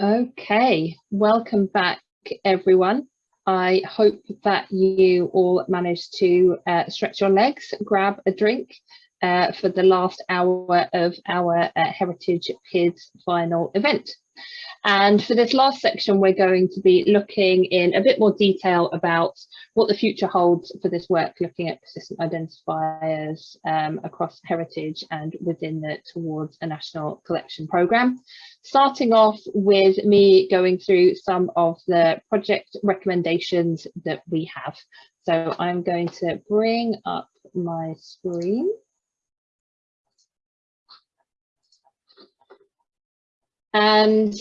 Okay, welcome back everyone. I hope that you all managed to uh, stretch your legs, grab a drink uh, for the last hour of our uh, Heritage PIDS final event. And for this last section, we're going to be looking in a bit more detail about what the future holds for this work, looking at persistent identifiers um, across heritage and within the Towards a National Collection programme. Starting off with me going through some of the project recommendations that we have. So I'm going to bring up my screen. And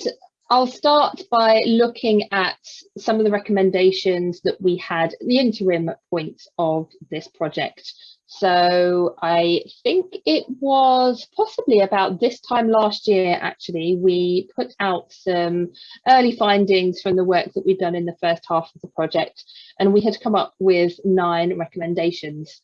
I'll start by looking at some of the recommendations that we had the interim point of this project. So I think it was possibly about this time last year, actually, we put out some early findings from the work that we'd done in the first half of the project, and we had come up with nine recommendations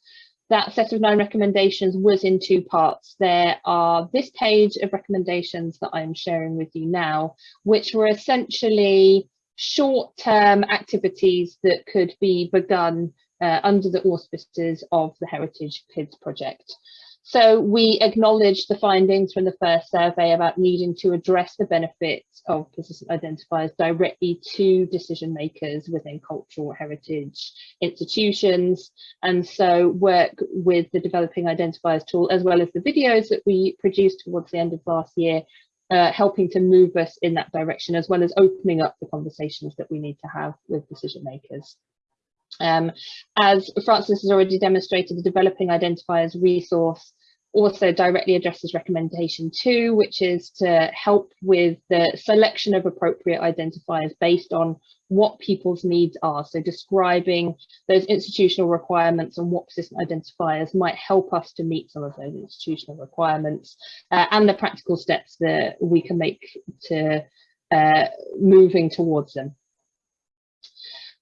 that set of nine recommendations was in two parts. There are this page of recommendations that I'm sharing with you now, which were essentially short-term activities that could be begun uh, under the auspices of the Heritage PIDS project. So we acknowledge the findings from the first survey about needing to address the benefits of persistent identifiers directly to decision makers within cultural heritage institutions. And so work with the developing identifiers tool, as well as the videos that we produced towards the end of last year, uh, helping to move us in that direction, as well as opening up the conversations that we need to have with decision makers. Um, as Frances has already demonstrated, the developing identifiers resource also directly addresses recommendation two, which is to help with the selection of appropriate identifiers based on what people's needs are. So describing those institutional requirements and what persistent identifiers might help us to meet some of those institutional requirements uh, and the practical steps that we can make to uh, moving towards them.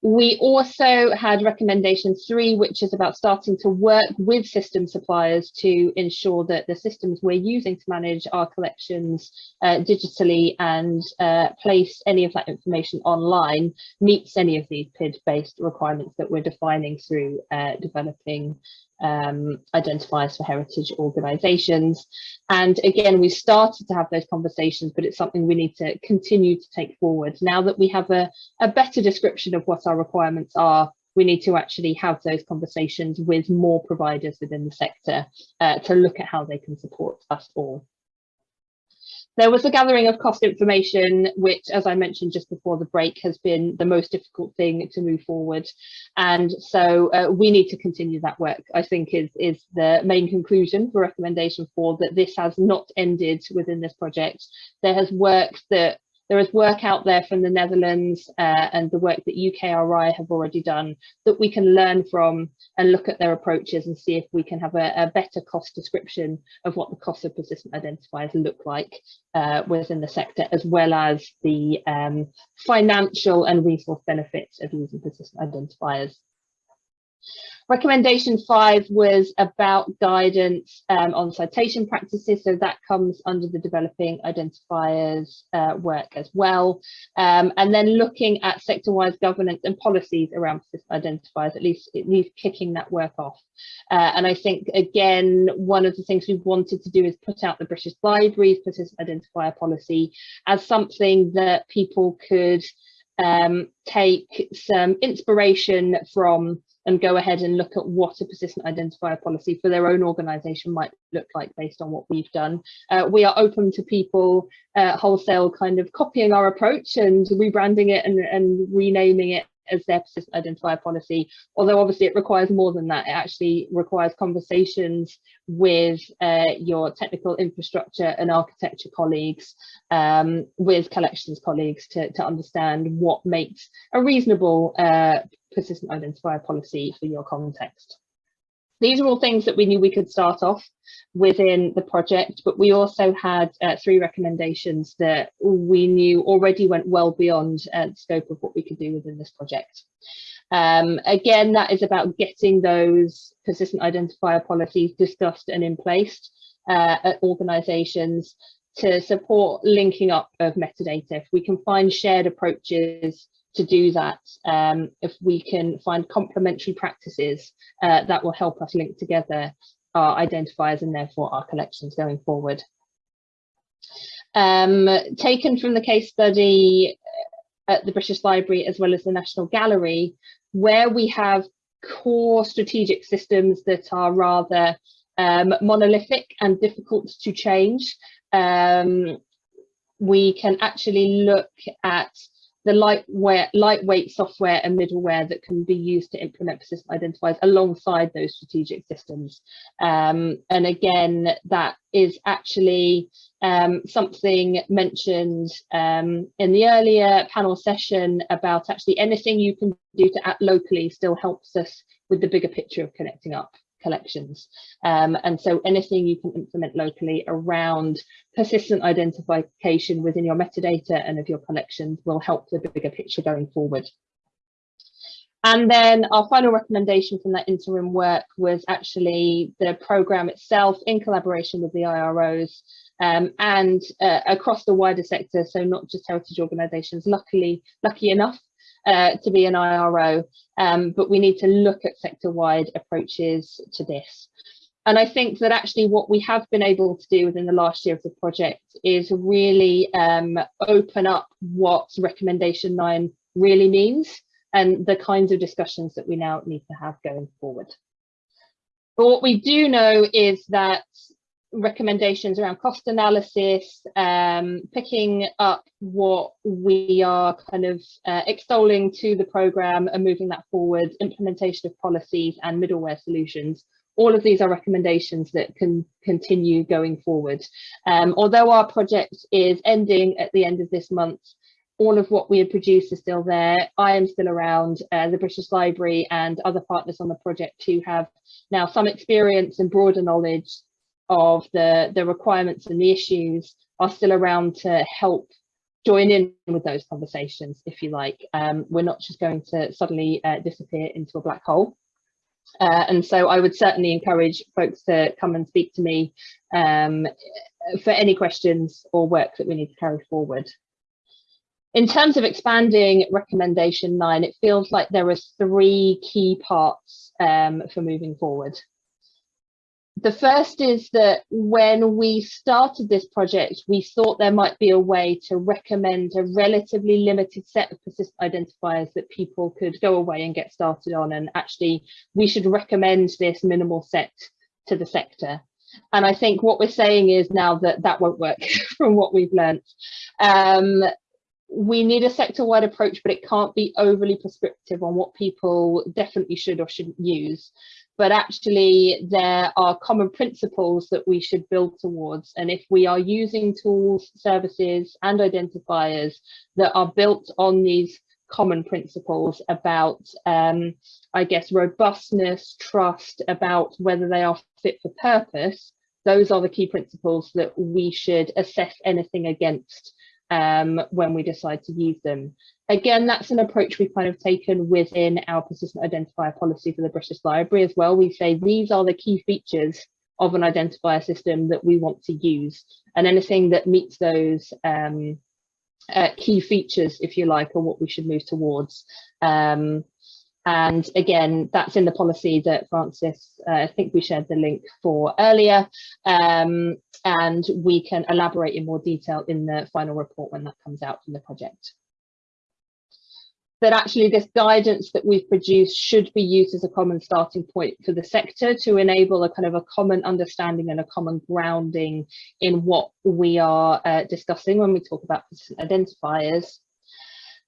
We also had recommendation three, which is about starting to work with system suppliers to ensure that the systems we're using to manage our collections uh, digitally and uh, place any of that information online meets any of these PID-based requirements that we're defining through uh, developing um, identifiers for heritage organisations. And again, we started to have those conversations, but it's something we need to continue to take forward. Now that we have a, a better description of what our requirements are, we need to actually have those conversations with more providers within the sector uh, to look at how they can support us all. There was a gathering of cost information, which, as I mentioned just before the break, has been the most difficult thing to move forward. And so uh, we need to continue that work, I think is, is the main conclusion for recommendation four, that this has not ended within this project. There has work that there is work out there from the Netherlands uh, and the work that UKRI have already done that we can learn from and look at their approaches and see if we can have a, a better cost description of what the cost of persistent identifiers look like uh, within the sector, as well as the um, financial and resource benefits of using persistent identifiers. Recommendation five was about guidance um, on citation practices, so that comes under the developing identifiers uh, work as well. Um, and then looking at sector-wise governance and policies around identifiers, at least, at least kicking that work off. Uh, and I think, again, one of the things we've wanted to do is put out the British Library's persistent identifier policy as something that people could um, take some inspiration from and go ahead and look at what a persistent identifier policy for their own organisation might look like based on what we've done. Uh, we are open to people uh, wholesale kind of copying our approach and rebranding it and, and renaming it as their persistent identifier policy, although obviously it requires more than that. It actually requires conversations with uh, your technical infrastructure and architecture colleagues, um, with collections colleagues to, to understand what makes a reasonable uh, persistent identifier policy for your context. These are all things that we knew we could start off within the project, but we also had uh, three recommendations that we knew already went well beyond uh, the scope of what we could do within this project. Um, again, that is about getting those persistent identifier policies discussed and in place uh, at organisations to support linking up of metadata. If we can find shared approaches to do that, um, if we can find complementary practices uh, that will help us link together our identifiers and therefore our collections going forward. Um, taken from the case study at the British Library as well as the National Gallery, where we have core strategic systems that are rather um, monolithic and difficult to change, um, we can actually look at the lightweight, lightweight software and middleware that can be used to implement persistent identifiers alongside those strategic systems. Um, and again, that is actually um, something mentioned um, in the earlier panel session about actually anything you can do to act locally still helps us with the bigger picture of connecting up collections. Um, and so anything you can implement locally around persistent identification within your metadata and of your collections will help the bigger picture going forward. And then our final recommendation from that interim work was actually the programme itself in collaboration with the IROs um, and uh, across the wider sector, so not just heritage organisations. Luckily, lucky enough, uh, to be an IRO, um, but we need to look at sector-wide approaches to this. And I think that actually what we have been able to do within the last year of the project is really um, open up what recommendation nine really means and the kinds of discussions that we now need to have going forward. But what we do know is that recommendations around cost analysis, um, picking up what we are kind of uh, extolling to the programme and moving that forward, implementation of policies and middleware solutions. All of these are recommendations that can continue going forward. Um, although our project is ending at the end of this month, all of what we had produced is still there. I am still around. Uh, the British Library and other partners on the project who have now some experience and broader knowledge of the, the requirements and the issues are still around to help join in with those conversations, if you like. Um, we're not just going to suddenly uh, disappear into a black hole. Uh, and so I would certainly encourage folks to come and speak to me um, for any questions or work that we need to carry forward. In terms of expanding recommendation nine, it feels like there are three key parts um, for moving forward the first is that when we started this project, we thought there might be a way to recommend a relatively limited set of persistent identifiers that people could go away and get started on. And actually, we should recommend this minimal set to the sector. And I think what we're saying is now that that won't work from what we've learned. Um, we need a sector-wide approach, but it can't be overly prescriptive on what people definitely should or shouldn't use but actually there are common principles that we should build towards. And if we are using tools, services and identifiers that are built on these common principles about, um, I guess, robustness, trust, about whether they are fit for purpose, those are the key principles that we should assess anything against um, when we decide to use them. Again, that's an approach we've kind of taken within our persistent identifier policy for the British Library as well. We say these are the key features of an identifier system that we want to use and anything that meets those um, uh, key features, if you like, are what we should move towards. Um, and again, that's in the policy that Frances, uh, I think we shared the link for earlier. Um, and we can elaborate in more detail in the final report when that comes out from the project. That actually this guidance that we've produced should be used as a common starting point for the sector to enable a kind of a common understanding and a common grounding in what we are uh, discussing when we talk about identifiers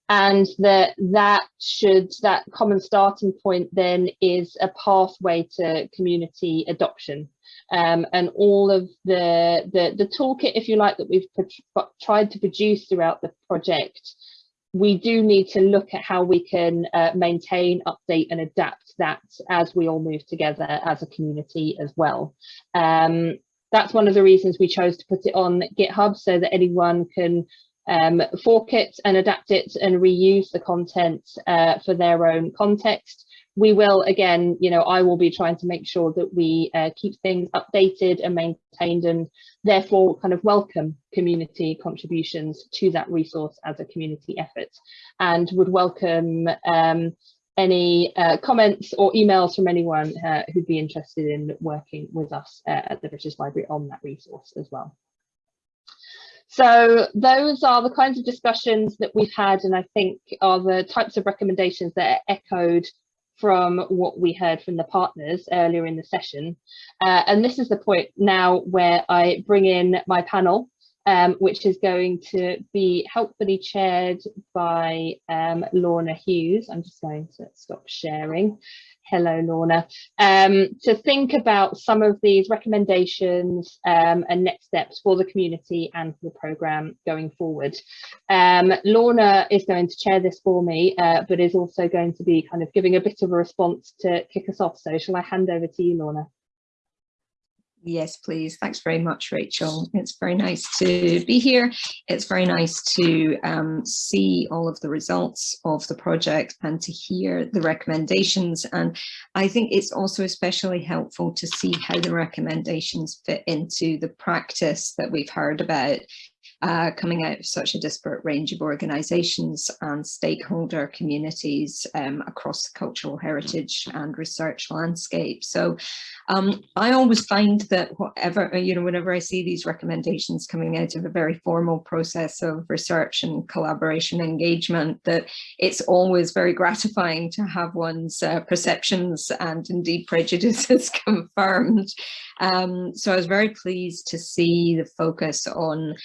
and that that should that common starting point then is a pathway to community adoption. Um, and all of the, the the toolkit if you like that we've tried to produce throughout the project we do need to look at how we can uh, maintain update and adapt that as we all move together as a community as well. Um, that's one of the reasons we chose to put it on github so that anyone can um, fork it and adapt it and reuse the content uh, for their own context. we will again, you know, I will be trying to make sure that we uh, keep things updated and maintained and therefore kind of welcome community contributions to that resource as a community effort and would welcome um, any uh, comments or emails from anyone uh, who'd be interested in working with us uh, at the British Library on that resource as well. So those are the kinds of discussions that we've had and I think are the types of recommendations that are echoed from what we heard from the partners earlier in the session. Uh, and this is the point now where I bring in my panel, um, which is going to be helpfully chaired by um, Lorna Hughes. I'm just going to stop sharing hello Lorna, um, to think about some of these recommendations um, and next steps for the community and for the programme going forward. Um, Lorna is going to chair this for me, uh, but is also going to be kind of giving a bit of a response to kick us off. So shall I hand over to you, Lorna? Yes, please. Thanks very much, Rachel. It's very nice to be here. It's very nice to um, see all of the results of the project and to hear the recommendations. And I think it's also especially helpful to see how the recommendations fit into the practice that we've heard about uh, coming out of such a disparate range of organisations and stakeholder communities um, across the cultural heritage and research landscape. So um, I always find that whatever, you know, whenever I see these recommendations coming out of a very formal process of research and collaboration engagement, that it's always very gratifying to have one's uh, perceptions and indeed prejudices confirmed. Um, so I was very pleased to see the focus on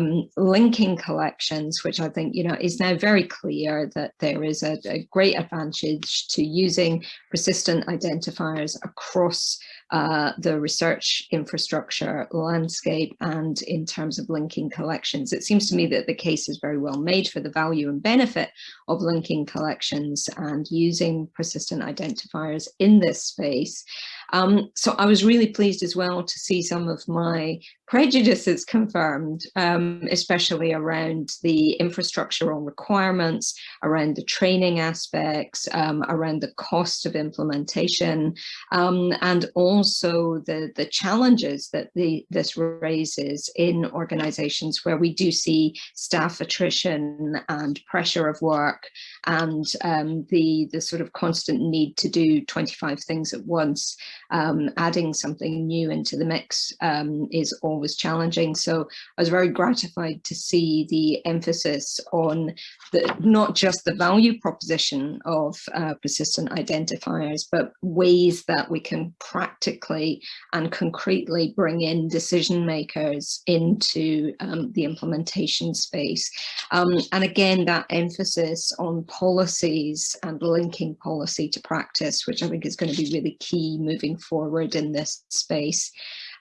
um, linking collections, which I think, you know, is now very clear that there is a, a great advantage to using persistent identifiers across uh, the research infrastructure landscape and in terms of linking collections. It seems to me that the case is very well made for the value and benefit of linking collections and using persistent identifiers in this space. Um, so I was really pleased as well to see some of my prejudices confirmed, um, especially around the infrastructural requirements, around the training aspects, um, around the cost of implementation, um, and also the, the challenges that the, this raises in organizations where we do see staff attrition and pressure of work and um, the, the sort of constant need to do 25 things at once um, adding something new into the mix um, is always challenging. So I was very gratified to see the emphasis on the, not just the value proposition of uh, persistent identifiers, but ways that we can practically and concretely bring in decision makers into um, the implementation space. Um, and again, that emphasis on policies and linking policy to practice, which I think is going to be really key moving forward in this space.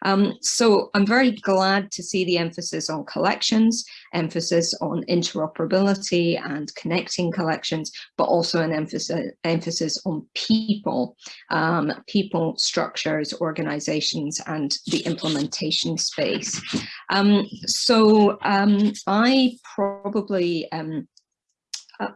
Um, so I'm very glad to see the emphasis on collections, emphasis on interoperability and connecting collections, but also an emphasis, emphasis on people, um, people, structures, organizations, and the implementation space. Um, so um, I probably um,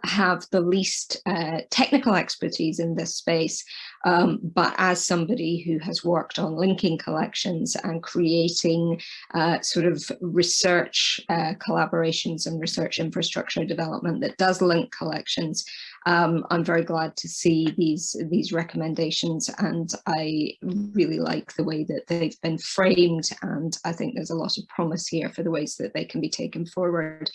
have the least uh, technical expertise in this space, um, but as somebody who has worked on linking collections and creating uh, sort of research uh, collaborations and research infrastructure development that does link collections, um, I'm very glad to see these, these recommendations and I really like the way that they've been framed and I think there's a lot of promise here for the ways that they can be taken forward.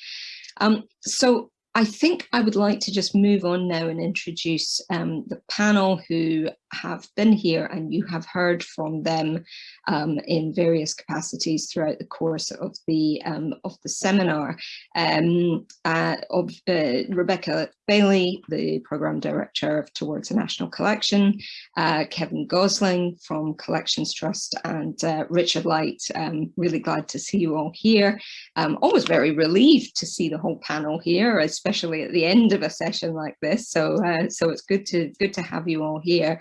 Um, so I think I would like to just move on now and introduce um, the panel who have been here and you have heard from them um, in various capacities throughout the course of the um, of the seminar. Um, uh, of uh, Rebecca Bailey, the Programme Director of Towards a National Collection, uh, Kevin Gosling from Collections Trust and uh, Richard Light. Um, really glad to see you all here. Um, always very relieved to see the whole panel here, especially at the end of a session like this. So, uh, so it's good to good to have you all here.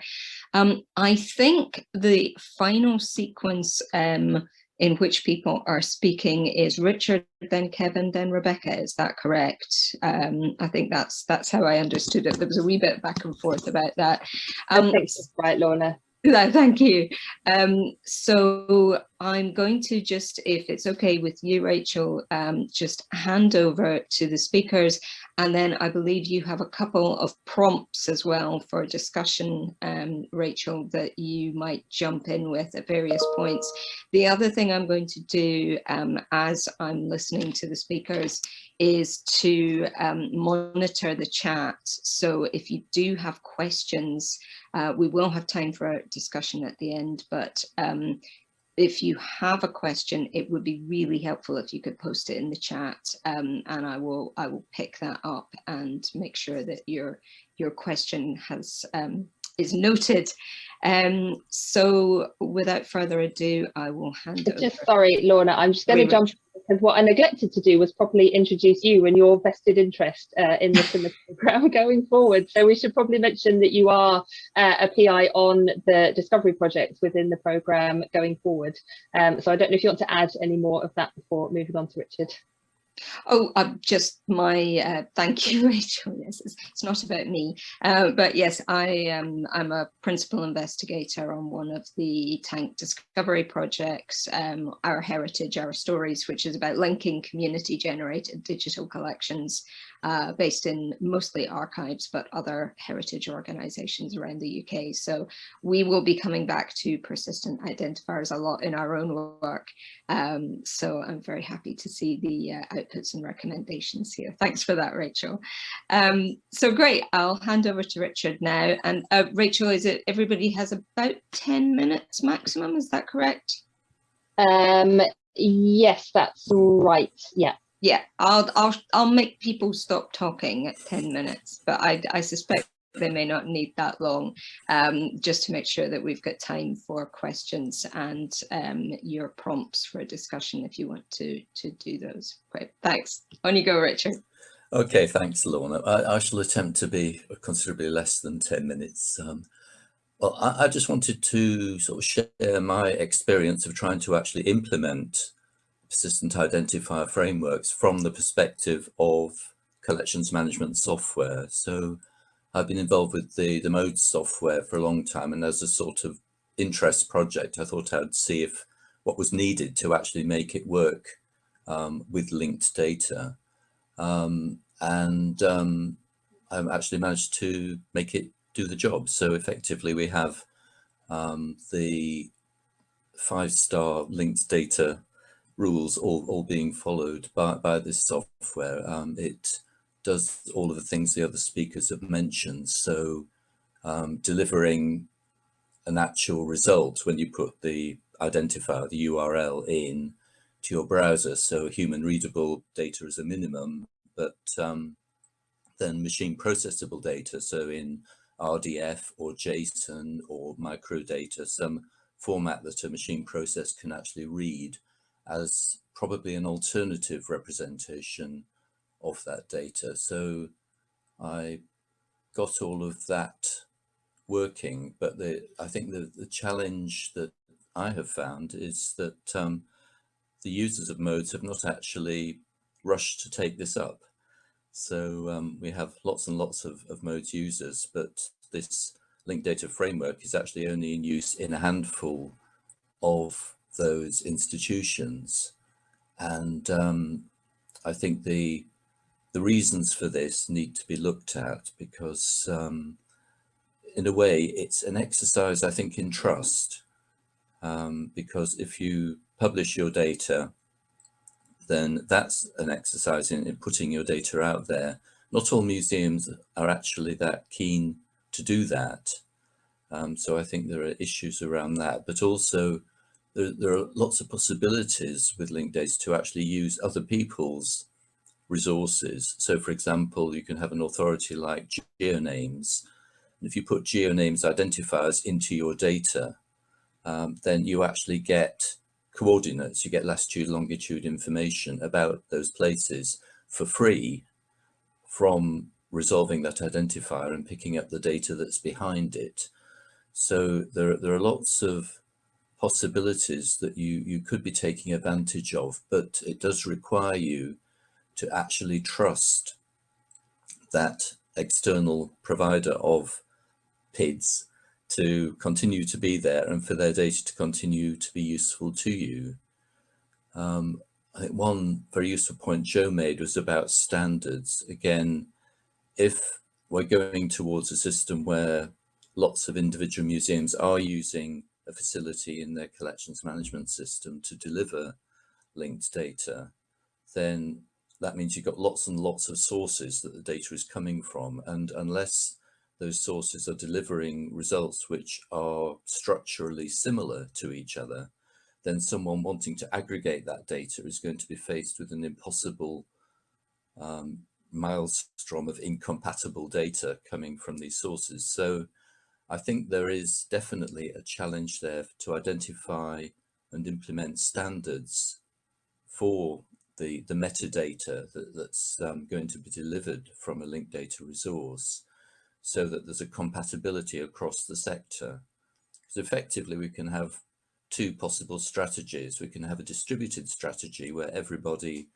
Um, I think the final sequence um, in which people are speaking is Richard, then Kevin, then Rebecca. Is that correct? Um, I think that's that's how I understood it. There was a wee bit back and forth about that. Um, that's right, Lorna. No, thank you. Um, so I'm going to just, if it's okay with you, Rachel, um, just hand over to the speakers. And then I believe you have a couple of prompts as well for discussion, um, Rachel, that you might jump in with at various points. The other thing I'm going to do um, as I'm listening to the speakers is to um, monitor the chat. So if you do have questions, uh, we will have time for a discussion at the end, but um, if you have a question, it would be really helpful if you could post it in the chat um, and I will I will pick that up and make sure that your your question has um, is noted. Um, so without further ado, I will hand just, over. Sorry, Lorna, I'm just going to jump because what I neglected to do was properly introduce you and your vested interest uh, in this in the program going forward. So we should probably mention that you are uh, a PI on the discovery projects within the program going forward. Um, so I don't know if you want to add any more of that before moving on to Richard. Oh, uh, just my uh, thank you, Rachel. Yes, it's, it's not about me, uh, but yes, I am. I'm a principal investigator on one of the TaNC discovery projects, um, Our Heritage, Our Stories, which is about linking community-generated digital collections uh, based in mostly archives, but other heritage organisations around the UK. So we will be coming back to persistent identifiers a lot in our own work. Um, so I'm very happy to see the outputs and recommendations here. Thanks for that, Rachel. Um, so great, I'll hand over to Richard now. And uh, Rachel, is it everybody has about 10 minutes maximum, is that correct? Um, yes, that's right, yeah yeah, I'll I'll I'll make people stop talking at 10 minutes, but I I suspect they may not need that long, um, just to make sure that we've got time for questions and um, your prompts for a discussion if you want to to do those. Great, thanks. On you go, Richard. Okay, thanks, Lorna. I, I shall attempt to be considerably less than 10 minutes. Um, well, I, I just wanted to sort of share my experience of trying to actually implement persistent identifier frameworks from the perspective of collections management software. So I've been involved with the, the MODES software for a long time and as a sort of interest project, I thought I'd see if what was needed to actually make it work um, with linked data. Um, and um, I actually managed to make it do the job. So effectively we have um, the five-star linked data rules all, all being followed by, by this software. Um, it does all of the things the other speakers have mentioned. So um, delivering an actual result when you put the identifier, the URL in to your browser. So human readable data is a minimum, but um, then machine processable data. So in RDF or JSON or microdata, some format that a machine process can actually read as probably an alternative representation of that data. So I got all of that working, but the, I think the, the challenge that I have found is that um, the users of modes have not actually rushed to take this up. So um, we have lots and lots of, of modes users, but this linked data framework is actually only in use in a handful of those institutions. And um, I think the the reasons for this need to be looked at because um, in a way it's an exercise, I think, in trust. Um, because if you publish your data, then that's an exercise in, in putting your data out there. Not all museums are actually that keen to do that. Um, so I think there are issues around that, but also there, there are lots of possibilities with linked data to actually use other people's resources. So for example, you can have an authority like GeoNames. And if you put GeoNames identifiers into your data, um, then you actually get coordinates, you get latitude, longitude information about those places for free from resolving that identifier and picking up the data that's behind it. So there, there are lots of possibilities that you, you could be taking advantage of, but it does require you to actually trust that external provider of PIDs to continue to be there and for their data to continue to be useful to you. Um, I think one very useful point Joe made was about standards. Again, if we're going towards a system where lots of individual museums are using a facility in their collections management system to deliver linked data, then that means you've got lots and lots of sources that the data is coming from. And unless those sources are delivering results which are structurally similar to each other, then someone wanting to aggregate that data is going to be faced with an impossible um, maelstrom of incompatible data coming from these sources. So I think there is definitely a challenge there to identify and implement standards for the, the metadata that, that's um, going to be delivered from a linked data resource so that there's a compatibility across the sector. So effectively we can have two possible strategies. We can have a distributed strategy where everybody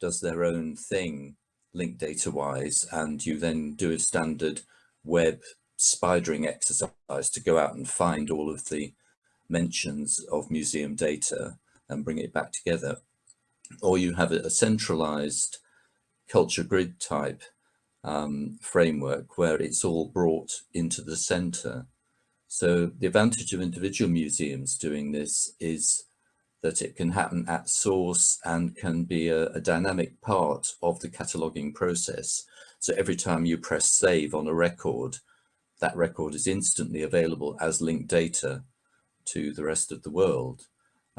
does their own thing linked data wise and you then do a standard web spidering exercise to go out and find all of the mentions of museum data and bring it back together or you have a centralized culture grid type um, framework where it's all brought into the center. So the advantage of individual museums doing this is that it can happen at source and can be a, a dynamic part of the cataloging process. So every time you press save on a record, that record is instantly available as linked data to the rest of the world.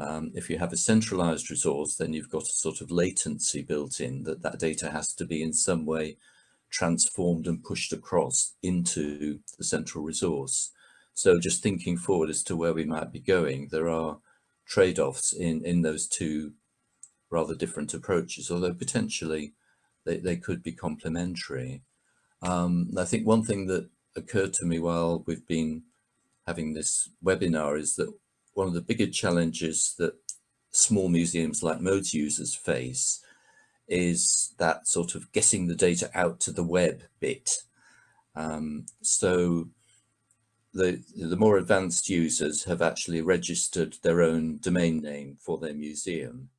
Um, if you have a centralized resource, then you've got a sort of latency built in that that data has to be in some way transformed and pushed across into the central resource. So just thinking forward as to where we might be going, there are trade-offs in, in those two rather different approaches, although potentially they, they could be complementary. Um, I think one thing that occurred to me while we've been having this webinar is that one of the bigger challenges that small museums like modes users face is that sort of getting the data out to the web bit. Um, so the, the more advanced users have actually registered their own domain name for their museum.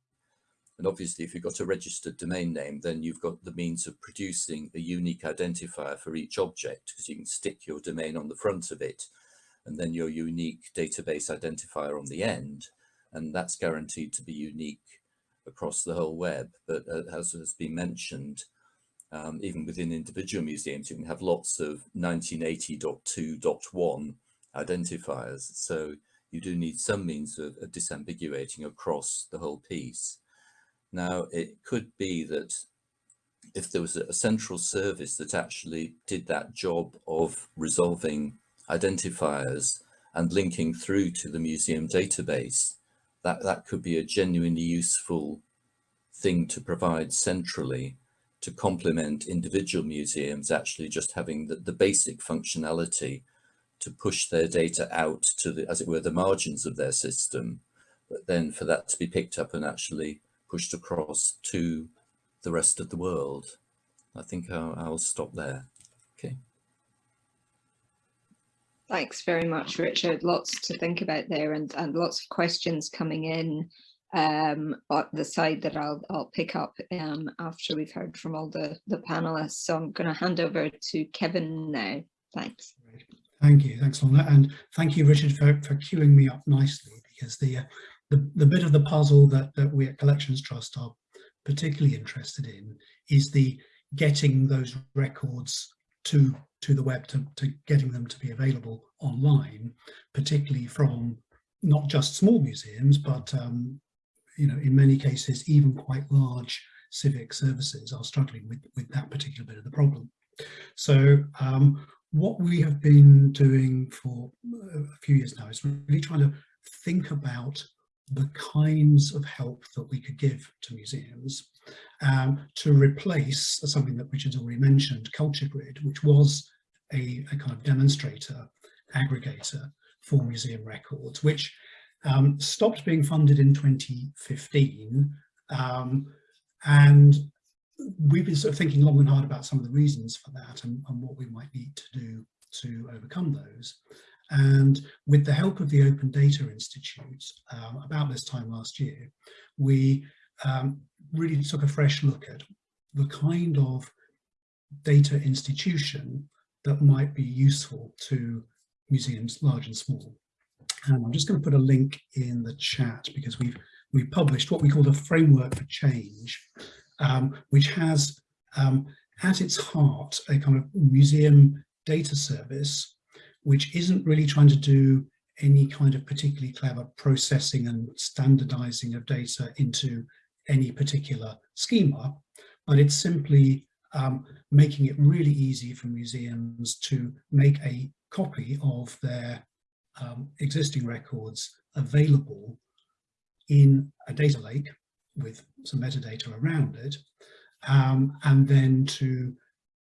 And obviously, if you've got a registered domain name, then you've got the means of producing a unique identifier for each object because you can stick your domain on the front of it and then your unique database identifier on the end. And that's guaranteed to be unique across the whole web. But uh, as has been mentioned, um, even within individual museums, you can have lots of 1980.2.1 identifiers. So you do need some means of, of disambiguating across the whole piece. Now, it could be that if there was a central service that actually did that job of resolving identifiers and linking through to the museum database, that, that could be a genuinely useful thing to provide centrally to complement individual museums actually just having the, the basic functionality to push their data out to the, as it were, the margins of their system, but then for that to be picked up and actually pushed across to the rest of the world. I think I'll, I'll stop there. Okay. Thanks very much, Richard. Lots to think about there and, and lots of questions coming in um, at the side that I'll, I'll pick up um, after we've heard from all the, the panelists. So I'm going to hand over to Kevin now. Thanks. Thank you. Thanks, Lorna. And thank you, Richard, for, for queuing me up nicely because the, uh, the, the bit of the puzzle that, that we at Collections Trust are particularly interested in is the getting those records to to the web to, to getting them to be available online, particularly from not just small museums, but um, you know, in many cases, even quite large civic services are struggling with, with that particular bit of the problem. So um, what we have been doing for a few years now is really trying to think about the kinds of help that we could give to museums um, to replace something that Richard's already mentioned, Culture Grid, which was a, a kind of demonstrator, aggregator for museum records, which um, stopped being funded in 2015 um, and we've been sort of thinking long and hard about some of the reasons for that and, and what we might need to do to overcome those. And with the help of the Open Data Institute, um, about this time last year, we um, really took a fresh look at the kind of data institution that might be useful to museums large and small. And I'm just going to put a link in the chat because we've we published what we call the framework for change, um, which has um, at its heart a kind of museum data service, which isn't really trying to do any kind of particularly clever processing and standardizing of data into any particular schema, but it's simply um, making it really easy for museums to make a copy of their um, existing records available in a data lake with some metadata around it, um, and then to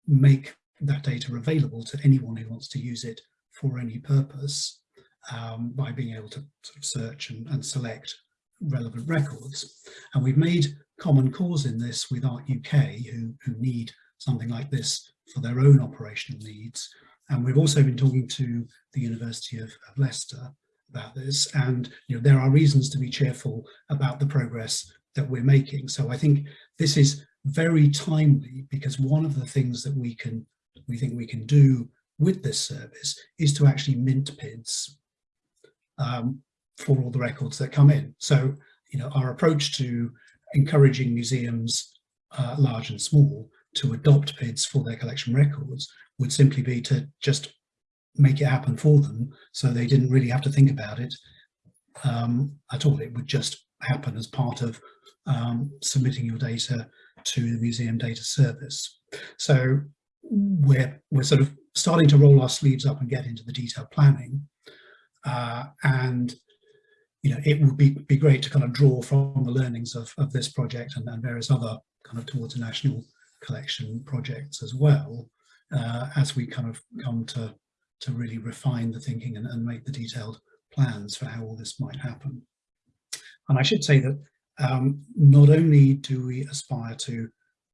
make that data available to anyone who wants to use it for any purpose um, by being able to sort of search and, and, select relevant records. And we've made common cause in this with Art UK, who, who need something like this for their own operational needs. And we've also been talking to the University of, of Leicester about this. And you know, there are reasons to be cheerful about the progress that we're making. So I think this is very timely because one of the things that we can we think we can do with this service is to actually mint PIDs um, for all the records that come in. So, you know, our approach to encouraging museums, uh, large and small, to adopt PIDs for their collection records would simply be to just make it happen for them so they didn't really have to think about it um, at all. It would just happen as part of um, submitting your data to the museum data service. So we're, we're sort of starting to roll our sleeves up and get into the detailed planning. Uh, and you know, it would be, be great to kind of draw from the learnings of, of this project and, and various other kind of towards a national collection projects as well, uh, as we kind of come to, to really refine the thinking and, and make the detailed plans for how all this might happen. And I should say that um, not only do we aspire to,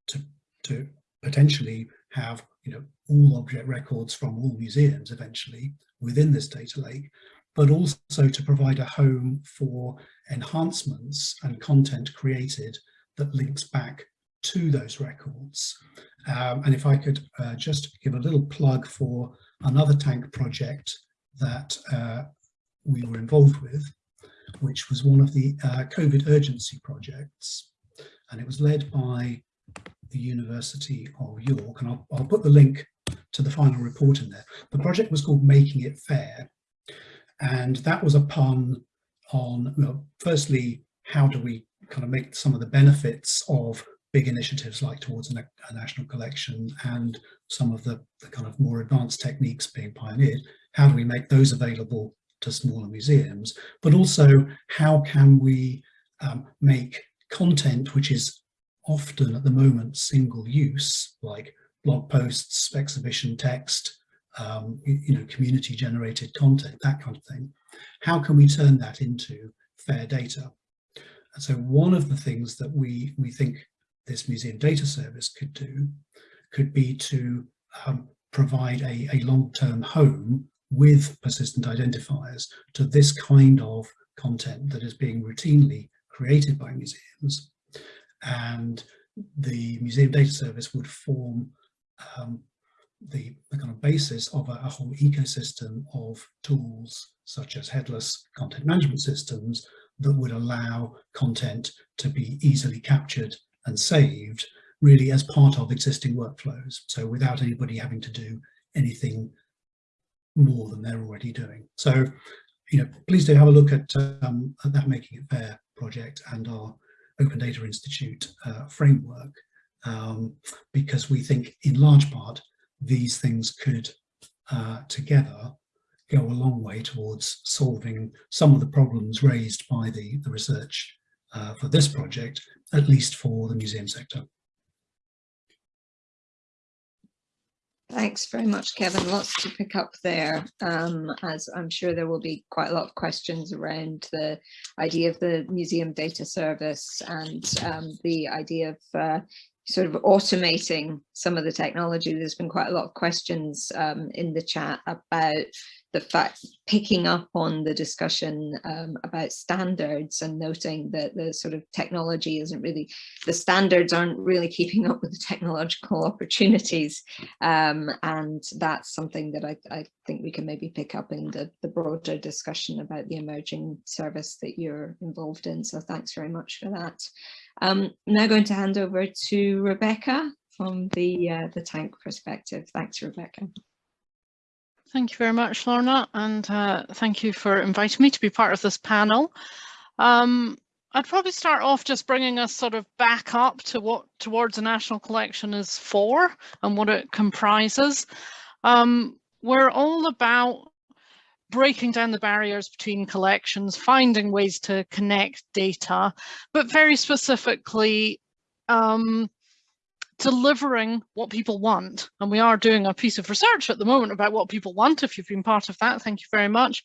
to, to potentially have you know all object records from all museums eventually within this data lake, but also to provide a home for enhancements and content created that links back to those records. Um, and if I could uh, just give a little plug for another TaNC project that uh, we were involved with, which was one of the uh, COVID urgency projects. And it was led by the University of York, and I'll, I'll put the link to the final report in there. The project was called Making It Fair, and that was a pun on, well, firstly, how do we kind of make some of the benefits of big initiatives like towards a, a national collection and some of the, the, kind of more advanced techniques being pioneered, how do we make those available to smaller museums? But also, how can we um, make content which is often at the moment single use, like blog posts, exhibition text, um, you know, community generated content, that kind of thing. How can we turn that into fair data? And so one of the things that we, we think this museum data service could do could be to um, provide a, a long-term home with persistent identifiers to this kind of content that is being routinely created by museums and the Museum Data Service would form um, the, the, kind of basis of a, a, whole ecosystem of tools such as headless content management systems that would allow content to be easily captured and saved really as part of existing workflows. So without anybody having to do anything more than they're already doing. So, you know, please do have a look at, um, at that Making It Fair project and our Open Data Institute uh, framework um, because we think in large part these things could uh, together go a long way towards solving some of the problems raised by the, the research uh, for this project, at least for the museum sector. Thanks very much, Kevin. Lots to pick up there, um, as I'm sure there will be quite a lot of questions around the idea of the museum data service and um, the idea of uh, sort of automating some of the technology. There's been quite a lot of questions um, in the chat about the fact picking up on the discussion um, about standards and noting that the sort of technology isn't really the standards aren't really keeping up with the technological opportunities um, and that's something that I, I, think we can maybe pick up in the, the broader discussion about the emerging service that you're involved in. So thanks very much for that. Um, I'm now going to hand over to Rebecca from the uh, the TaNC perspective. Thanks Rebecca Thank you very much, Lorna, and uh, thank you for inviting me to be part of this panel. Um, I'd probably start off just bringing us sort of back up to what towards a national collection is for and what it comprises. Um, we're all about breaking down the barriers between collections, finding ways to connect data, but very specifically um, delivering what people want. And we are doing a piece of research at the moment about what people want. If you've been part of that, thank you very much.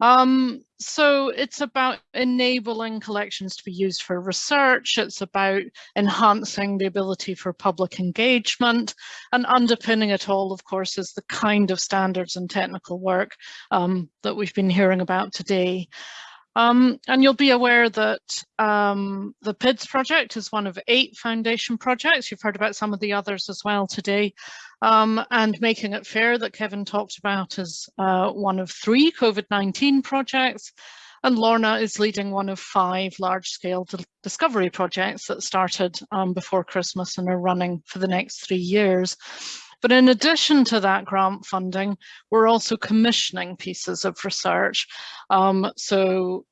Um, so it's about enabling collections to be used for research. It's about enhancing the ability for public engagement and underpinning it all, of course, is the kind of standards and technical work um, that we've been hearing about today. Um, and you'll be aware that um, the PIDS project is one of eight foundation projects. You've heard about some of the others as well today. Um, and Making It Fair that Kevin talked about is uh, one of three COVID-19 projects. And Lorna is leading one of five large-scale discovery projects that started um, before Christmas and are running for the next three years. But in addition to that grant funding, we're also commissioning pieces of research. Um, so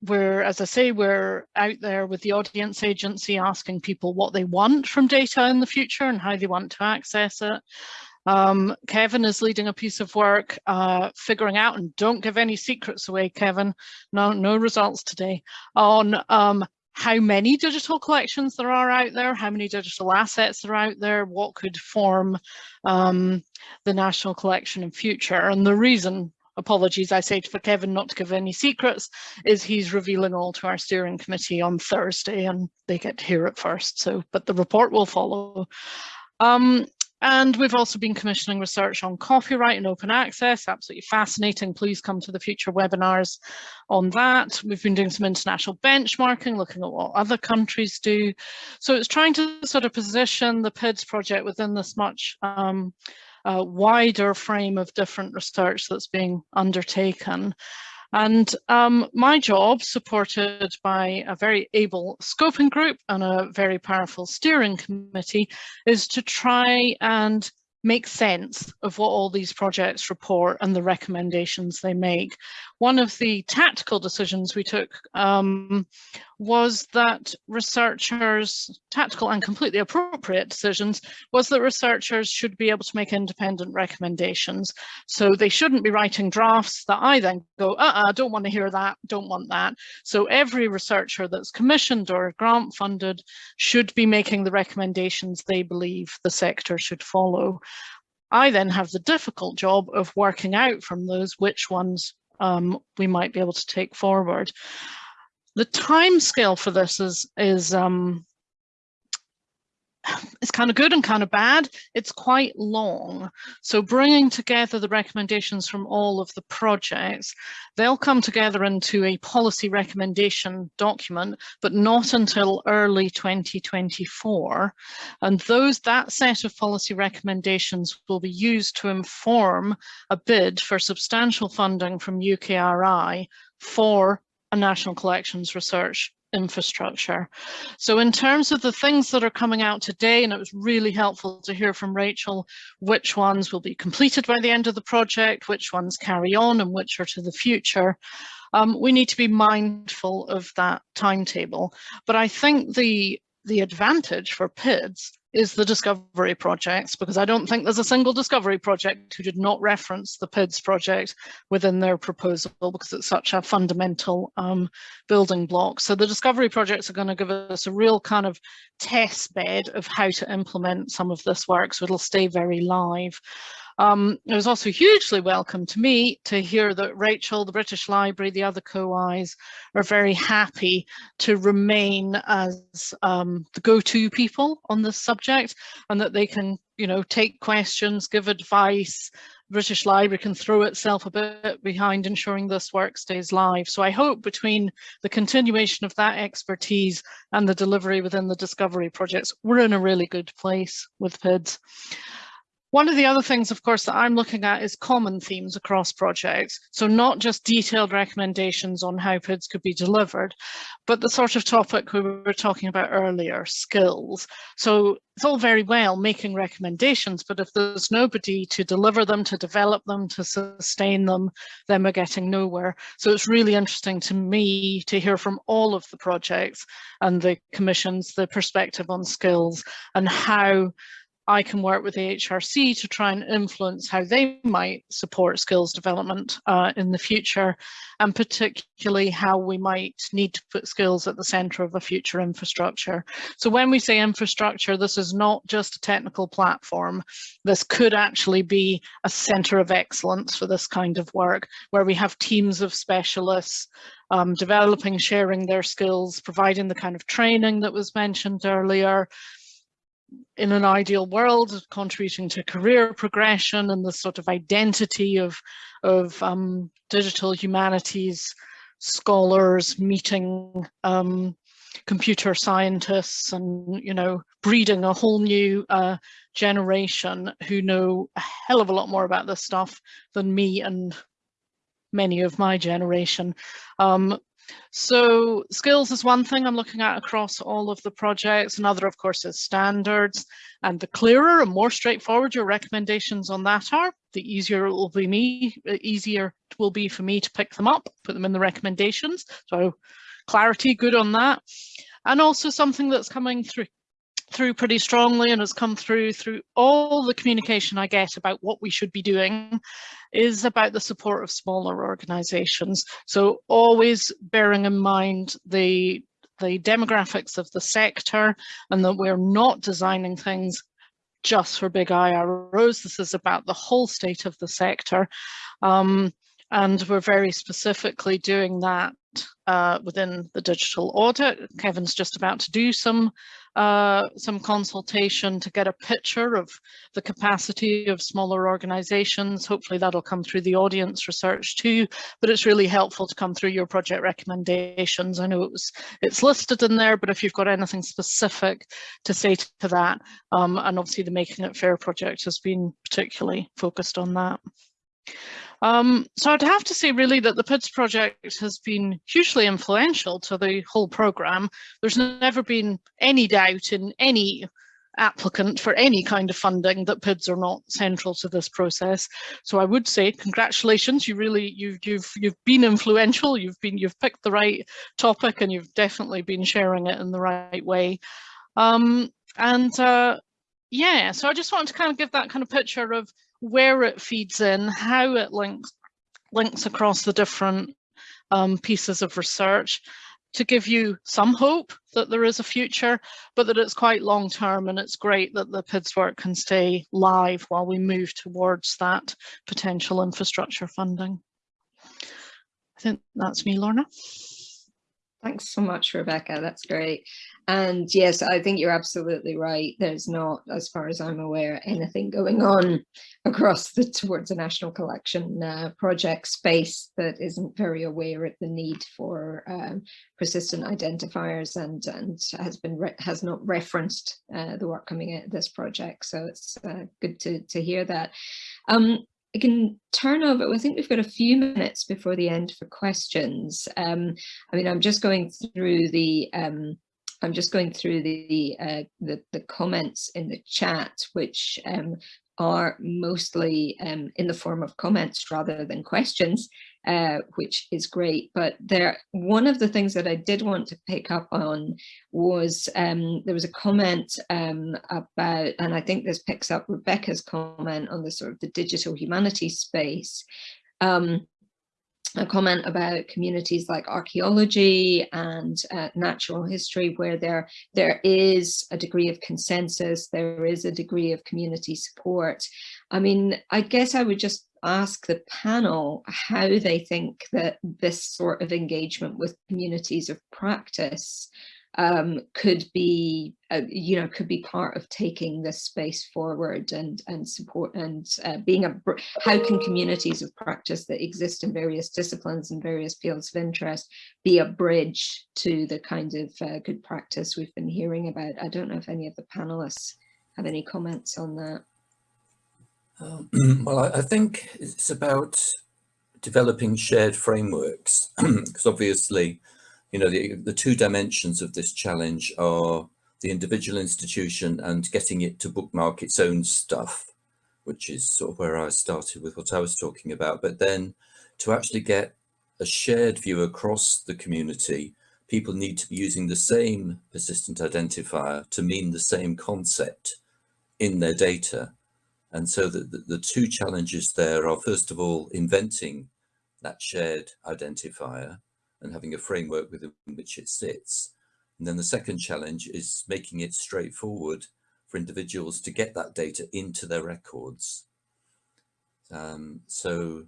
we're, as I say, we're out there with the audience agency asking people what they want from data in the future and how they want to access it. Um, Kevin is leading a piece of work uh, figuring out, and don't give any secrets away, Kevin, no, no results today, on um, how many digital collections there are out there, how many digital assets are out there, what could form um, the national collection in future. And the reason, apologies, I say for Kevin not to give any secrets, is he's revealing all to our steering committee on Thursday and they get to hear it first. So, but the report will follow. Um, and we've also been commissioning research on copyright and open access, absolutely fascinating. Please come to the future webinars on that. We've been doing some international benchmarking, looking at what other countries do. So it's trying to sort of position the PIDS project within this much um, uh, wider frame of different research that's being undertaken. And um, my job, supported by a very able scoping group and a very powerful steering committee, is to try and make sense of what all these projects report and the recommendations they make. One of the tactical decisions we took um, was that researchers, tactical and completely appropriate decisions, was that researchers should be able to make independent recommendations. So they shouldn't be writing drafts that I then go, uh-uh, don't want to hear that, don't want that. So every researcher that's commissioned or grant funded should be making the recommendations they believe the sector should follow. I then have the difficult job of working out from those which ones um, we might be able to take forward. The time scale for this is, is um, it's kind of good and kind of bad. It's quite long. So bringing together the recommendations from all of the projects, they'll come together into a policy recommendation document, but not until early 2024. And those that set of policy recommendations will be used to inform a bid for substantial funding from UKRI for a national collections research infrastructure. So in terms of the things that are coming out today, and it was really helpful to hear from Rachel, which ones will be completed by the end of the project, which ones carry on and which are to the future. Um, we need to be mindful of that timetable. But I think the the advantage for PIDS is the discovery projects, because I don't think there's a single discovery project who did not reference the PIDS project within their proposal, because it's such a fundamental um, building block. So the discovery projects are going to give us a real kind of test bed of how to implement some of this work, so it'll stay very live. Um, it was also hugely welcome to me to hear that Rachel, the British Library, the other co-Is are very happy to remain as um, the go-to people on this subject and that they can, you know, take questions, give advice. British Library can throw itself a bit behind ensuring this work stays live. So I hope between the continuation of that expertise and the delivery within the discovery projects, we're in a really good place with PIDS. One of the other things, of course, that I'm looking at is common themes across projects. So not just detailed recommendations on how PIDs could be delivered, but the sort of topic we were talking about earlier, skills. So it's all very well making recommendations, but if there's nobody to deliver them, to develop them, to sustain them, then we're getting nowhere. So it's really interesting to me to hear from all of the projects and the commissions, the perspective on skills and how I can work with the AHRC to try and influence how they might support skills development uh, in the future, and particularly how we might need to put skills at the centre of a future infrastructure. So when we say infrastructure, this is not just a technical platform. This could actually be a centre of excellence for this kind of work, where we have teams of specialists um, developing, sharing their skills, providing the kind of training that was mentioned earlier, in an ideal world, contributing to career progression and the sort of identity of, of um, digital humanities scholars meeting um, computer scientists and, you know, breeding a whole new uh, generation who know a hell of a lot more about this stuff than me and many of my generation. Um, so skills is one thing I'm looking at across all of the projects. Another, of course, is standards. And the clearer and more straightforward your recommendations on that are, the easier it will be me, uh, easier it will be for me to pick them up, put them in the recommendations. So clarity, good on that. And also something that's coming through through pretty strongly and has come through through all the communication I get about what we should be doing is about the support of smaller organizations. So always bearing in mind the the demographics of the sector and that we're not designing things just for big IROs. This is about the whole state of the sector. Um, and we're very specifically doing that uh, within the digital audit. Kevin's just about to do some uh, some consultation to get a picture of the capacity of smaller organizations. Hopefully that'll come through the audience research too, but it's really helpful to come through your project recommendations. I know it was it's listed in there, but if you've got anything specific to say to that, um, and obviously the Making It Fair project has been particularly focused on that. Um, so I'd have to say really that the PIDS project has been hugely influential to the whole programme. There's never been any doubt in any applicant for any kind of funding that PIDS are not central to this process. So I would say congratulations, you really you've you've you've been influential, you've been you've picked the right topic and you've definitely been sharing it in the right way. Um, and uh, yeah, so I just wanted to kind of give that kind of picture of where it feeds in, how it links links across the different um, pieces of research to give you some hope that there is a future, but that it's quite long term and it's great that the PIDS work can stay live while we move towards that potential infrastructure funding. I think that's me, Lorna. Thanks so much, Rebecca. That's great. And yes, I think you're absolutely right. There's not, as far as I'm aware, anything going on across the towards the National Collection uh, project space that isn't very aware of the need for um, persistent identifiers and and has been has not referenced uh, the work coming out of this project. So it's uh, good to to hear that. Um, I can turn over, I think we've got a few minutes before the end for questions. Um, I mean, I'm just going through the, um, I'm just going through the, uh, the, the, comments in the chat, which um, are mostly um, in the form of comments rather than questions. uh, which is great. But there, one of the things that I did want to pick up on was um, there was a comment um, about, and I think this picks up Rebecca's comment on the sort of the digital humanities space. Um, a comment about communities like archaeology and uh, natural history where there there is a degree of consensus there is a degree of community support. I mean i guess i would just ask the panel how they think that this sort of engagement with communities of practice um, could be, uh, you know, could be part of taking this space forward and and support and uh, being a, how can communities of practice that exist in various disciplines and various fields of interest be a bridge to the kind of uh, good practice we've been hearing about. I don't know if any of the panelists have any comments on that. Um, well, I, I, think it's about developing shared frameworks because obviously, you know, the, the two dimensions of this challenge are the individual institution and getting it to bookmark its own stuff, which is sort of where I started with what I was talking about. But then to actually get a shared view across the community, people need to be using the same persistent identifier to mean the same concept in their data. And so the, the, the, two challenges there are, first of all, inventing that shared identifier and having a framework within which it sits. And then the second challenge is making it straightforward for individuals to get that data into their records. Um, so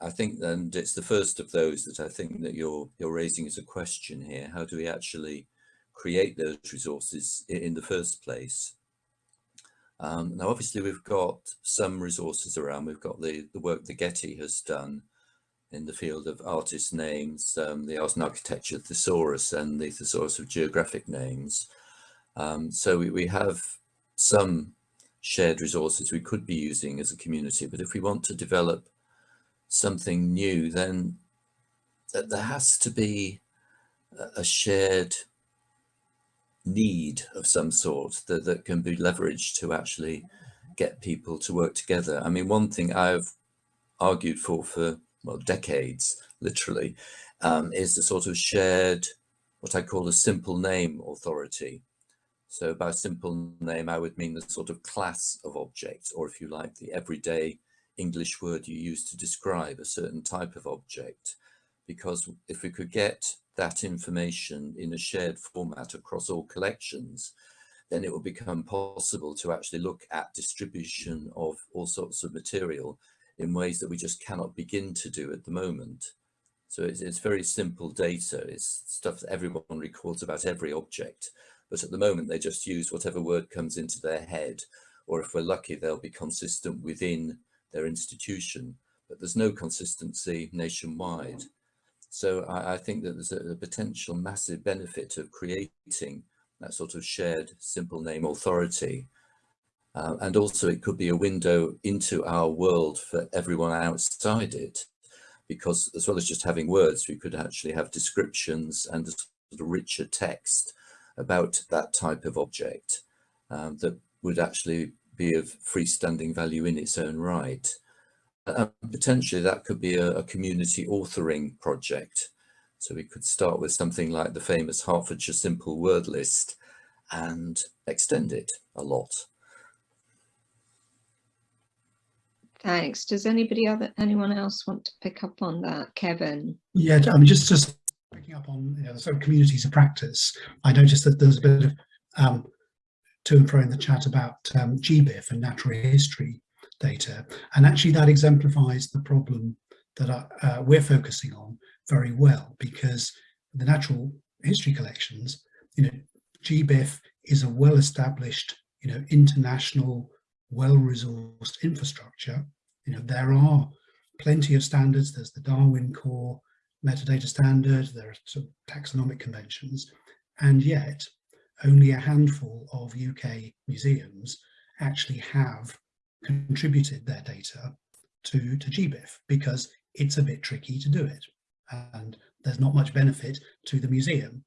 I think, and it's the first of those that I think that you're, you're raising as a question here. How do we actually create those resources in the first place? Um, now, obviously, we've got some resources around. We've got the, the work that Getty has done in the field of artist names, um, the art and architecture thesaurus and the thesaurus of geographic names. Um, so we, we have some shared resources we could be using as a community, but if we want to develop something new, then there has to be a shared need of some sort that, that can be leveraged to actually get people to work together. I mean, one thing I've argued for for, well, decades, literally, um, is the sort of shared, what I call a simple name authority. So by simple name, I would mean the sort of class of object, or if you like, the everyday English word you use to describe a certain type of object. Because if we could get that information in a shared format across all collections, then it will become possible to actually look at distribution of all sorts of material in ways that we just cannot begin to do at the moment. So it's, it's very simple data. It's stuff that everyone records about every object. But at the moment, they just use whatever word comes into their head, or if we're lucky, they'll be consistent within their institution. But there's no consistency nationwide. So I, I think that there's a, a, potential massive benefit of creating that sort of shared simple name authority. Uh, and also it could be a window into our world for everyone outside it, because as well as just having words, we could actually have descriptions and a sort of richer text about that type of object um, that would actually be of freestanding value in its own right. And potentially that could be a, a, community authoring project. So we could start with something like the famous Hertfordshire Simple Word List and extend it a lot. Thanks. Does anybody other anyone else want to pick up on that, Kevin? Yeah, I mean, just just picking up on you know, sort of communities of practice. I noticed that there's a bit of um, to and fro in the chat about um, GBIF and natural history data. And actually that exemplifies the problem that uh, we're focusing on very well because the natural history collections, you know, GBIF is a well-established, you know, international, well-resourced infrastructure. You know, there are plenty of standards. There's the Darwin Core metadata standard, there are some taxonomic conventions, and yet only a handful of UK museums actually have contributed their data to, to GBIF because it's a bit tricky to do it and there's not much benefit to the museum.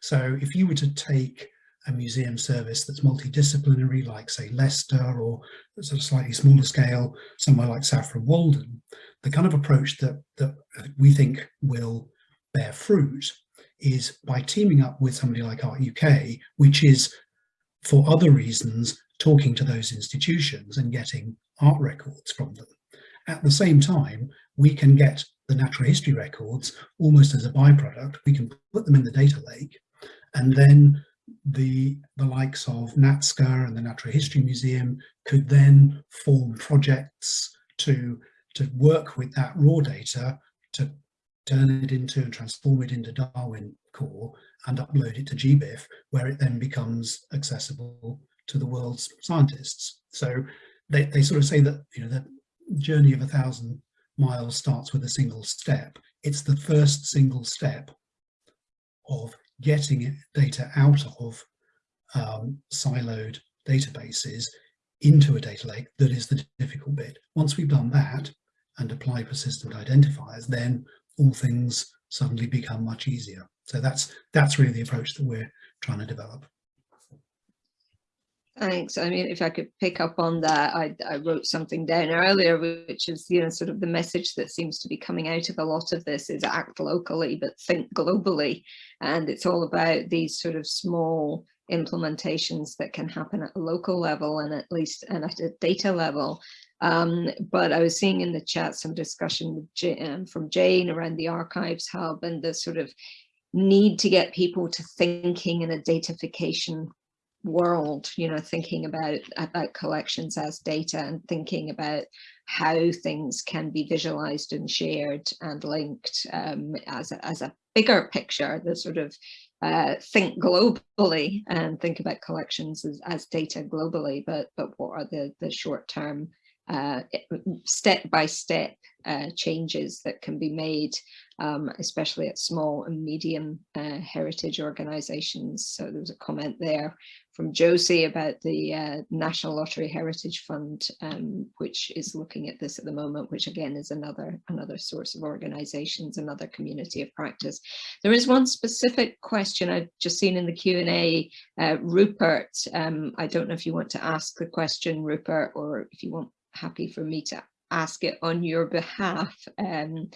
So if you were to take a museum service that's multidisciplinary, like say Leicester or sort of slightly smaller scale, somewhere like Saffron Walden, the kind of approach that, that we think will bear fruit is by teaming up with somebody like Art UK, which is for other reasons talking to those institutions and getting art records from them. At the same time, we can get the natural history records almost as a byproduct. We can put them in the data lake and then the, the likes of NatSCA and the Natural History Museum could then form projects to, to work with that raw data to turn it into and transform it into Darwin core and upload it to GBIF where it then becomes accessible to the world's scientists. So they, they sort of say that you know the journey of a thousand miles starts with a single step. It's the first single step of getting data out of um, siloed databases into a data lake that is the difficult bit. Once we've done that and apply persistent identifiers, then all things suddenly become much easier. So that's that's really the approach that we're trying to develop. Thanks. I mean, if I could pick up on that, I, I wrote something down earlier, which is, you know, sort of the message that seems to be coming out of a lot of this is act locally, but think globally. And it's all about these sort of small implementations that can happen at a local level and at least and at a data level. Um, but I was seeing in the chat some discussion um, from Jane around the archives hub and the sort of need to get people to thinking in a datafication world, you know, thinking about, about collections as data and thinking about how things can be visualized and shared and linked um, as, a, as a bigger picture, the sort of uh, think globally and think about collections as, as data globally, but but what are the, the short term uh, step by step uh, changes that can be made, um, especially at small and medium uh, heritage organizations. So there was a comment there from Josie about the uh, National Lottery Heritage Fund, um, which is looking at this at the moment, which again is another another source of organizations, another community of practice. There is one specific question I've just seen in the Q&A, uh, Rupert, um, I don't know if you want to ask the question, Rupert, or if you want happy for me to ask it on your behalf. Um,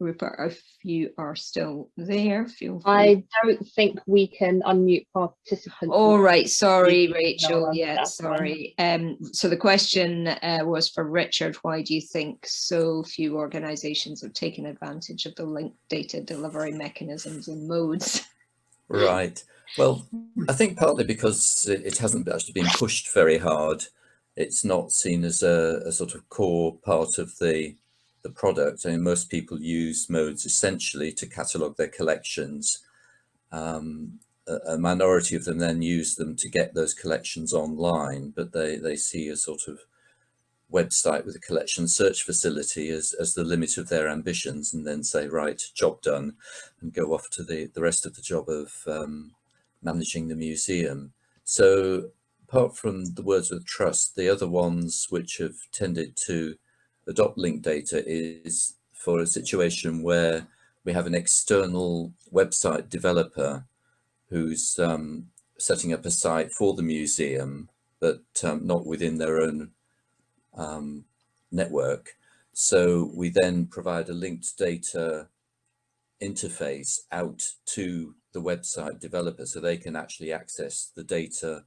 Rupert, if you are still there, feel free. I don't think we can unmute participants. All right, sorry, Rachel. Yeah, sorry. Um, so the question uh, was for Richard. Why do you think so few organisations have taken advantage of the linked data delivery mechanisms and Modes? Right. Well, I think partly because it hasn't actually been pushed very hard. It's not seen as a, a sort of core part of the the product. Mean, most people use Modes essentially to catalog their collections. Um, a, a, minority of them then use them to get those collections online, but they, they see a sort of website with a collection search facility as, as the limit of their ambitions and then say, right, job done, and go off to the, the rest of the job of um, managing the museum. So apart from the Wordsworth Trust, the other ones which have tended to adopt link data is for a situation where we have an external website developer who's um, setting up a site for the museum, but um, not within their own um, network. So we then provide a linked data interface out to the website developer so they can actually access the data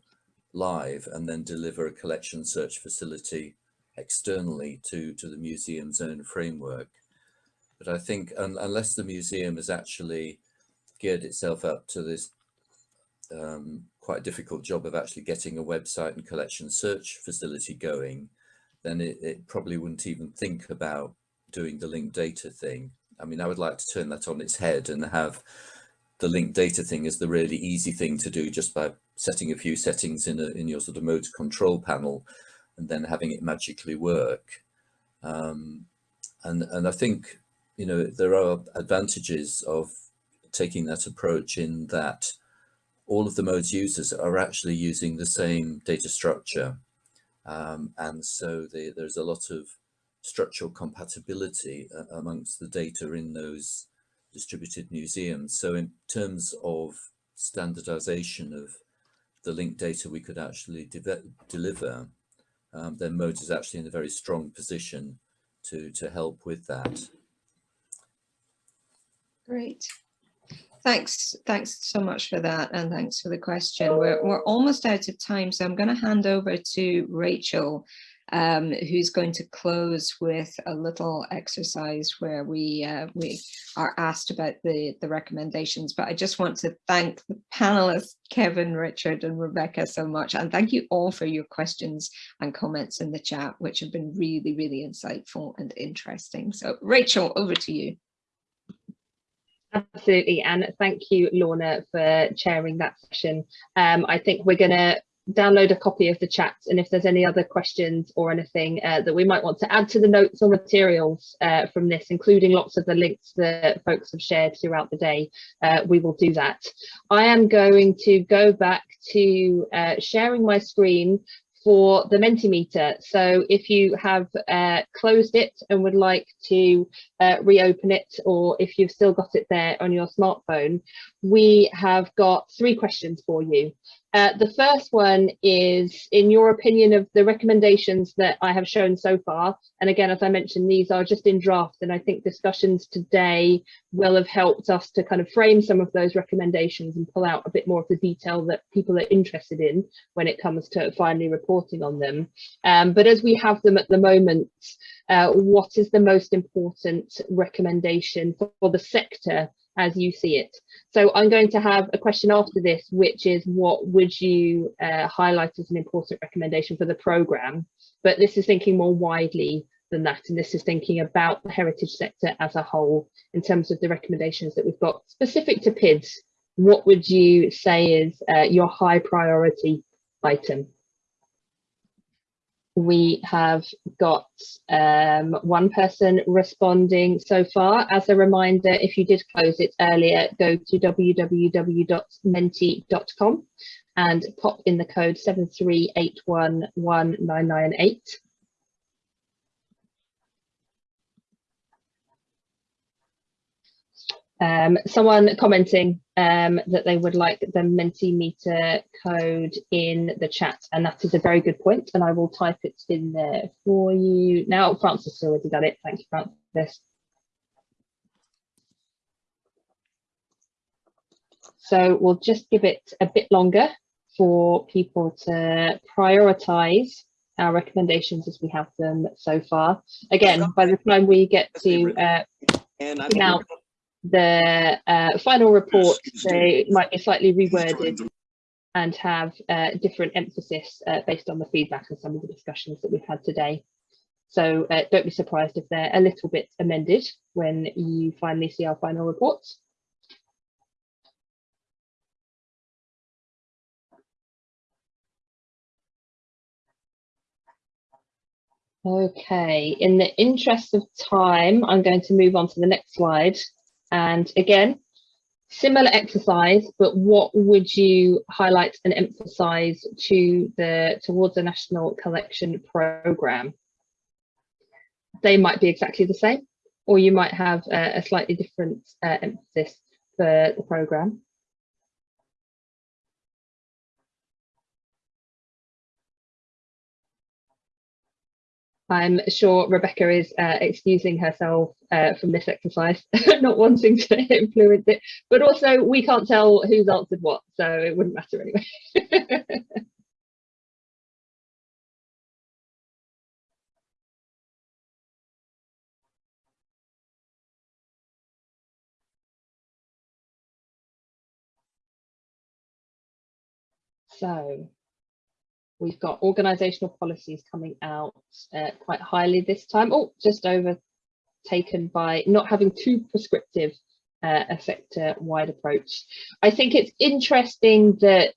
live and then deliver a collection search facility externally to, to the museum's own framework. But I think un unless the museum has actually geared itself up to this um, quite difficult job of actually getting a website and collection search facility going, then it, it probably wouldn't even think about doing the linked data thing. I mean, I would like to turn that on its head and have the linked data thing as the really easy thing to do just by setting a few settings in a, in your sort of Modes control panel and then having it magically work. Um, and, and I think, you know, there are advantages of taking that approach in that all of the Modes users are actually using the same data structure. Um, and so they, there's a lot of structural compatibility uh, amongst the data in those distributed museums. So in terms of standardization of the linked data we could actually de deliver, um, then Modes is actually in a very strong position to, to help with that. Great. Thanks. Thanks so much for that. And thanks for the question. We're, we're almost out of time. So I'm going to hand over to Rachel um, who's going to close with a little exercise where we uh, we are asked about the, the recommendations. But I just want to thank the panelists, Kevin, Richard and Rebecca so much. And thank you all for your questions and comments in the chat, which have been really, really insightful and interesting. So Rachel, over to you. Absolutely, and thank you, Lorna, for chairing that session. Um, I think we're going to download a copy of the chat and if there's any other questions or anything uh, that we might want to add to the notes or materials uh, from this including lots of the links that folks have shared throughout the day uh, we will do that i am going to go back to uh, sharing my screen for the Mentimeter. So if you have uh, closed it and would like to uh, reopen it, or if you've still got it there on your smartphone, we have got three questions for you. Uh, the first one is, in your opinion, of the recommendations that I have shown so far. And again, as I mentioned, these are just in draft, and I think discussions today will have helped us to kind of frame some of those recommendations and pull out a bit more of the detail that people are interested in when it comes to finally reporting on them. Um, but as we have them at the moment, uh, what is the most important recommendation for, for the sector as you see it. So I'm going to have a question after this, which is what would you uh, highlight as an important recommendation for the programme? But this is thinking more widely than that. And this is thinking about the heritage sector as a whole in terms of the recommendations that we've got specific to PIDS. What would you say is uh, your high priority item? We have got um, one person responding so far. As a reminder, if you did close it earlier, go to www.menti.com and pop in the code 7381198. Um, someone commenting um, that they would like the Mentimeter code in the chat, and that is a very good point, and I will type it in there for you. Now, Frances has already done it. Thank you, Frances. So we'll just give it a bit longer for people to prioritise our recommendations as we have them so far. Again, by the time we get to uh, now the uh, final report, they might be slightly reworded and have uh, different emphasis uh, based on the feedback and some of the discussions that we've had today. So uh, don't be surprised if they're a little bit amended when you finally see our final report. Okay, in the interest of time, I'm going to move on to the next slide and again, similar exercise, but what would you highlight and emphasize to the towards the national collection program? They might be exactly the same, or you might have a, a slightly different uh, emphasis for the program. I'm sure Rebecca is uh, excusing herself uh, from this exercise, not wanting to influence it, but also we can't tell who's answered what, so it wouldn't matter anyway. so We've got organisational policies coming out uh, quite highly this time. Oh, just overtaken by not having too prescriptive uh, a sector-wide approach. I think it's interesting that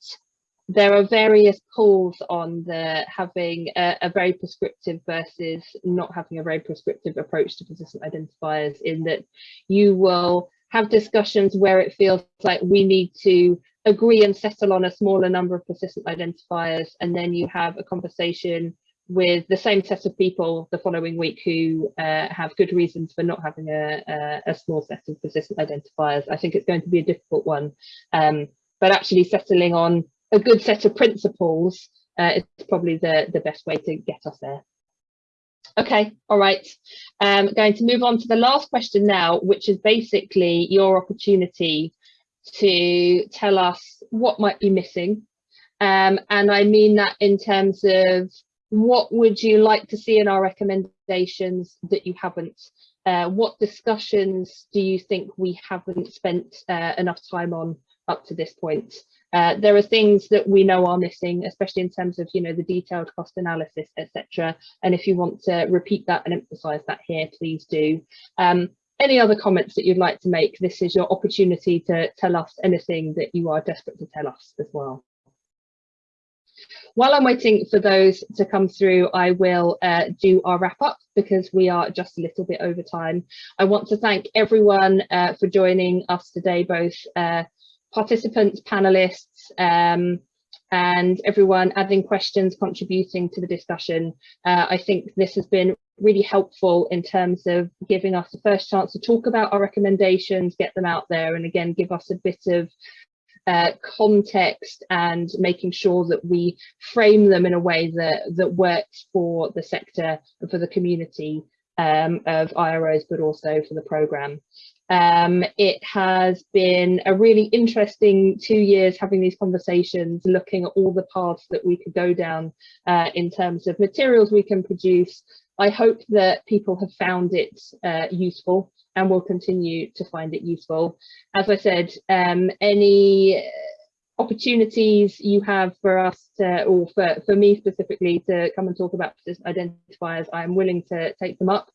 there are various calls on the having a, a, very prescriptive versus not having a very prescriptive approach to persistent identifiers in that you will have discussions where it feels like we need to agree and settle on a smaller number of persistent identifiers and then you have a conversation with the same set of people the following week who uh, have good reasons for not having a, a, a, small set of persistent identifiers. I think it's going to be a difficult one, um, but actually settling on a good set of principles uh, is probably the, the best way to get us there. Okay, all right. Um, going to move on to the last question now, which is basically your opportunity to tell us what might be missing. Um, and I mean that in terms of what would you like to see in our recommendations that you haven't? Uh, what discussions do you think we haven't spent uh, enough time on up to this point? Uh, there are things that we know are missing, especially in terms of, you know, the detailed cost analysis, etc. And if you want to repeat that and emphasize that here, please do. Um, any other comments that you'd like to make? This is your opportunity to tell us anything that you are desperate to tell us as well. While I'm waiting for those to come through, I will uh, do our wrap up because we are just a little bit over time. I want to thank everyone uh, for joining us today, both uh, participants, panelists, um, and everyone adding questions, contributing to the discussion. Uh, I think this has been really helpful in terms of giving us the first chance to talk about our recommendations, get them out there, and again, give us a bit of uh, context and making sure that we frame them in a way that, that works for the sector and for the community um, of IROs, but also for the programme. Um, it has been a really interesting two years having these conversations, looking at all the paths that we could go down uh, in terms of materials we can produce. I hope that people have found it uh, useful and will continue to find it useful. As I said, um, any opportunities you have for us to, or for, for me specifically to come and talk about identifiers, I'm willing to take them up.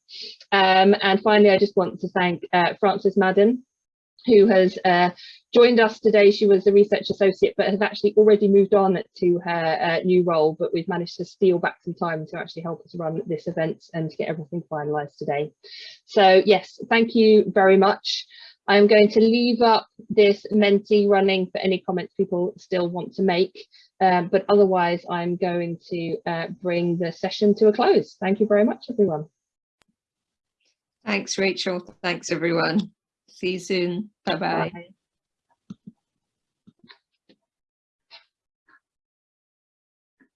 Um, and finally, I just want to thank uh, Frances Madden, who has uh, joined us today. She was a research associate, but has actually already moved on to her uh, new role, but we've managed to steal back some time to actually help us run this event and to get everything finalised today. So yes, thank you very much. I'm going to leave up this Menti running for any comments people still want to make, um, but otherwise I'm going to uh, bring the session to a close. Thank you very much, everyone. Thanks, Rachel. Thanks, everyone. See you soon. Bye-bye. Bye.